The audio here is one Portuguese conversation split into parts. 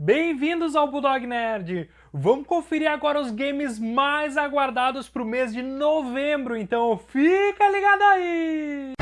Bem-vindos ao Bulldog Nerd! Vamos conferir agora os games mais aguardados para o mês de novembro, então fica ligado aí!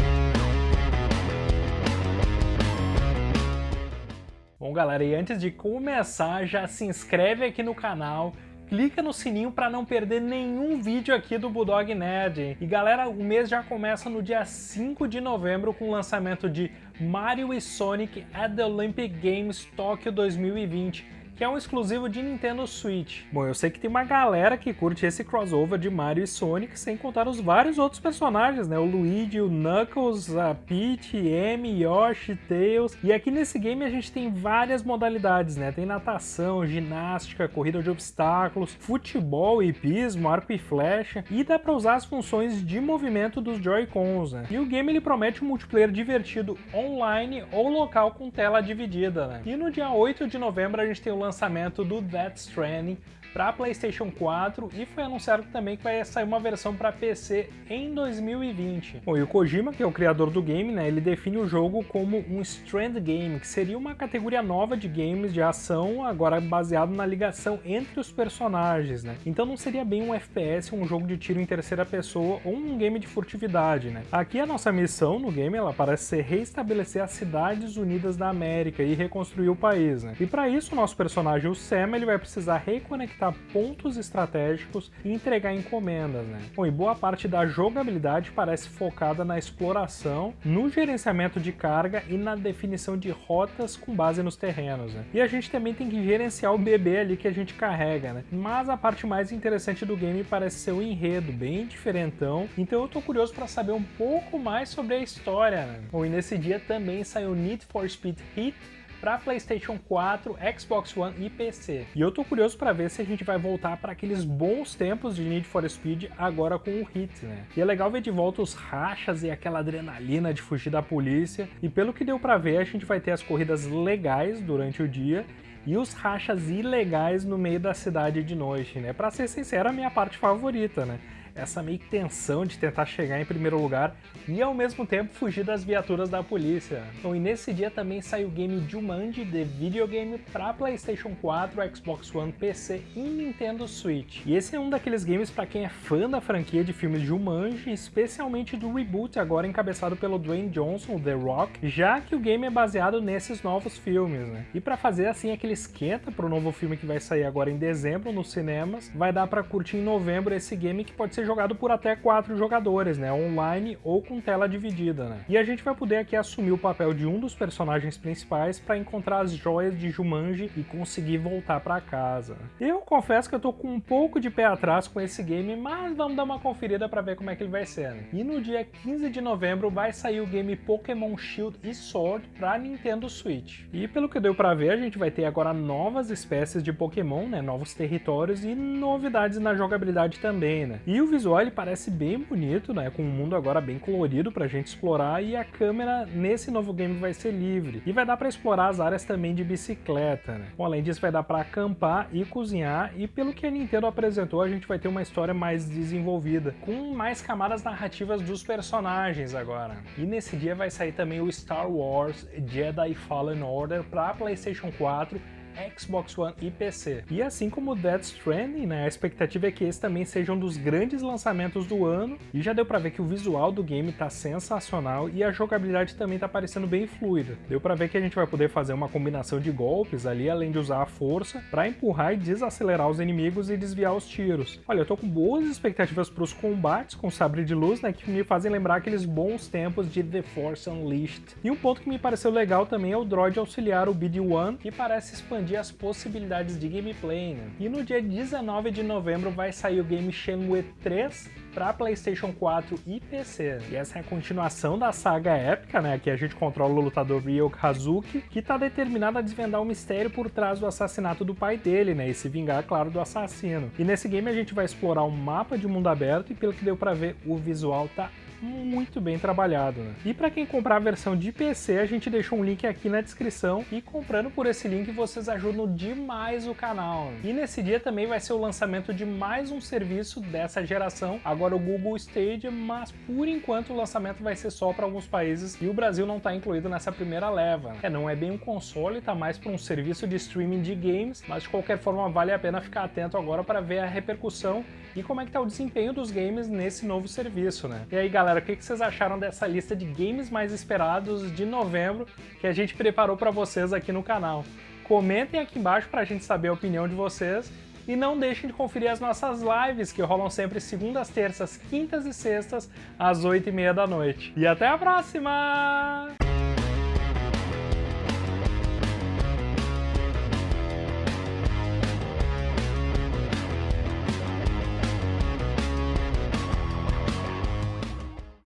Bom galera, e antes de começar, já se inscreve aqui no canal, clica no sininho para não perder nenhum vídeo aqui do Bulldog Nerd. E galera, o mês já começa no dia 5 de novembro com o lançamento de Mario e Sonic at the Olympic Games Tóquio 2020 que é um exclusivo de Nintendo Switch. Bom, eu sei que tem uma galera que curte esse crossover de Mario e Sonic, sem contar os vários outros personagens, né? O Luigi, o Knuckles, a Peach, Amy, Yoshi, Tails. E aqui nesse game a gente tem várias modalidades, né? Tem natação, ginástica, corrida de obstáculos, futebol, hipismo, arco e flecha, e dá para usar as funções de movimento dos Joy-Cons, né? E o game ele promete um multiplayer divertido online ou local com tela dividida, né? E no dia 8 de novembro a gente tem o lançamento do Death Stranding para PlayStation 4 e foi anunciado também que vai sair uma versão para PC em 2020. Bom, e o Kojima, que é o criador do game, né, ele define o jogo como um Strand Game, que seria uma categoria nova de games de ação, agora baseado na ligação entre os personagens, né? Então não seria bem um FPS, um jogo de tiro em terceira pessoa ou um game de furtividade, né? Aqui a nossa missão no game, ela parece ser reestabelecer as cidades unidas da América e reconstruir o país, né? E para isso o nosso personagem, o Sam, ele vai precisar reconectar pontos estratégicos e entregar encomendas. Né? Bom, e boa parte da jogabilidade parece focada na exploração, no gerenciamento de carga e na definição de rotas com base nos terrenos. Né? E a gente também tem que gerenciar o bebê ali que a gente carrega, né? Mas a parte mais interessante do game parece ser o enredo, bem diferentão, então eu tô curioso para saber um pouco mais sobre a história. Né? Bom, e nesse dia também saiu Need for Speed Heat, para PlayStation 4, Xbox One e PC. E eu tô curioso para ver se a gente vai voltar para aqueles bons tempos de Need for Speed agora com o Hit, né? E é legal ver de volta os rachas e aquela adrenalina de fugir da polícia. E pelo que deu para ver, a gente vai ter as corridas legais durante o dia e os rachas ilegais no meio da cidade de noite, né? Para ser sincero, a minha parte favorita, né? Essa meio que tensão de tentar chegar em primeiro lugar e ao mesmo tempo fugir das viaturas da polícia. Então, e nesse dia também saiu o game Jumanji de videogame para PlayStation 4, Xbox One, PC e Nintendo Switch. E esse é um daqueles games para quem é fã da franquia de filmes Jumanji, especialmente do reboot agora encabeçado pelo Dwayne Johnson, The Rock, já que o game é baseado nesses novos filmes, né? E para fazer assim aquele esquenta para o novo filme que vai sair agora em dezembro nos cinemas, vai dar para curtir em novembro esse game que pode ser jogado por até quatro jogadores, né? Online ou com tela dividida, né? E a gente vai poder aqui assumir o papel de um dos personagens principais para encontrar as joias de Jumanji e conseguir voltar para casa. Eu confesso que eu tô com um pouco de pé atrás com esse game, mas vamos dar uma conferida para ver como é que ele vai ser, né? E no dia 15 de novembro vai sair o game Pokémon Shield e Sword para Nintendo Switch. E pelo que deu para ver, a gente vai ter agora novas espécies de Pokémon, né? Novos territórios e novidades na jogabilidade também, né? E o visual ele parece bem bonito, né? Com um mundo agora bem colorido pra gente explorar e a câmera nesse novo game vai ser livre. E vai dar para explorar as áreas também de bicicleta, né? Bom, além disso vai dar para acampar e cozinhar e pelo que a Nintendo apresentou a gente vai ter uma história mais desenvolvida, com mais camadas narrativas dos personagens agora. E nesse dia vai sair também o Star Wars Jedi Fallen Order para PlayStation 4 Xbox One e PC. E assim como Death Stranding, né, a expectativa é que esse também seja um dos grandes lançamentos do ano, e já deu pra ver que o visual do game tá sensacional e a jogabilidade também tá parecendo bem fluida. Deu pra ver que a gente vai poder fazer uma combinação de golpes ali, além de usar a força, para empurrar e desacelerar os inimigos e desviar os tiros. Olha, eu tô com boas expectativas pros combates com sabre de luz, né, que me fazem lembrar aqueles bons tempos de The Force Unleashed. E um ponto que me pareceu legal também é o droid auxiliar, o BD-1, que parece expandir expandir as possibilidades de gameplay, né? E no dia 19 de novembro vai sair o game Shenmue 3 para PlayStation 4 e PC. E essa é a continuação da saga épica, né? Que a gente controla o lutador Ryo Kazuki, que está determinado a desvendar o mistério por trás do assassinato do pai dele, né? E se vingar, claro, do assassino. E nesse game a gente vai explorar um mapa de mundo aberto e pelo que deu para ver, o visual tá muito bem trabalhado. Né? E para quem comprar a versão de PC, a gente deixou um link aqui na descrição e comprando por esse link vocês ajudam demais o canal. Né? E nesse dia também vai ser o lançamento de mais um serviço dessa geração, agora o Google Stadia, mas por enquanto o lançamento vai ser só para alguns países e o Brasil não está incluído nessa primeira leva. É, não é bem um console, tá mais para um serviço de streaming de games, mas de qualquer forma vale a pena ficar atento agora para ver a repercussão e como é que tá o desempenho dos games nesse novo serviço, né? E aí galera, o que vocês acharam dessa lista de games mais esperados de novembro que a gente preparou para vocês aqui no canal? Comentem aqui embaixo para a gente saber a opinião de vocês e não deixem de conferir as nossas lives, que rolam sempre segundas, terças, quintas e sextas, às 8 e meia da noite. E até a próxima!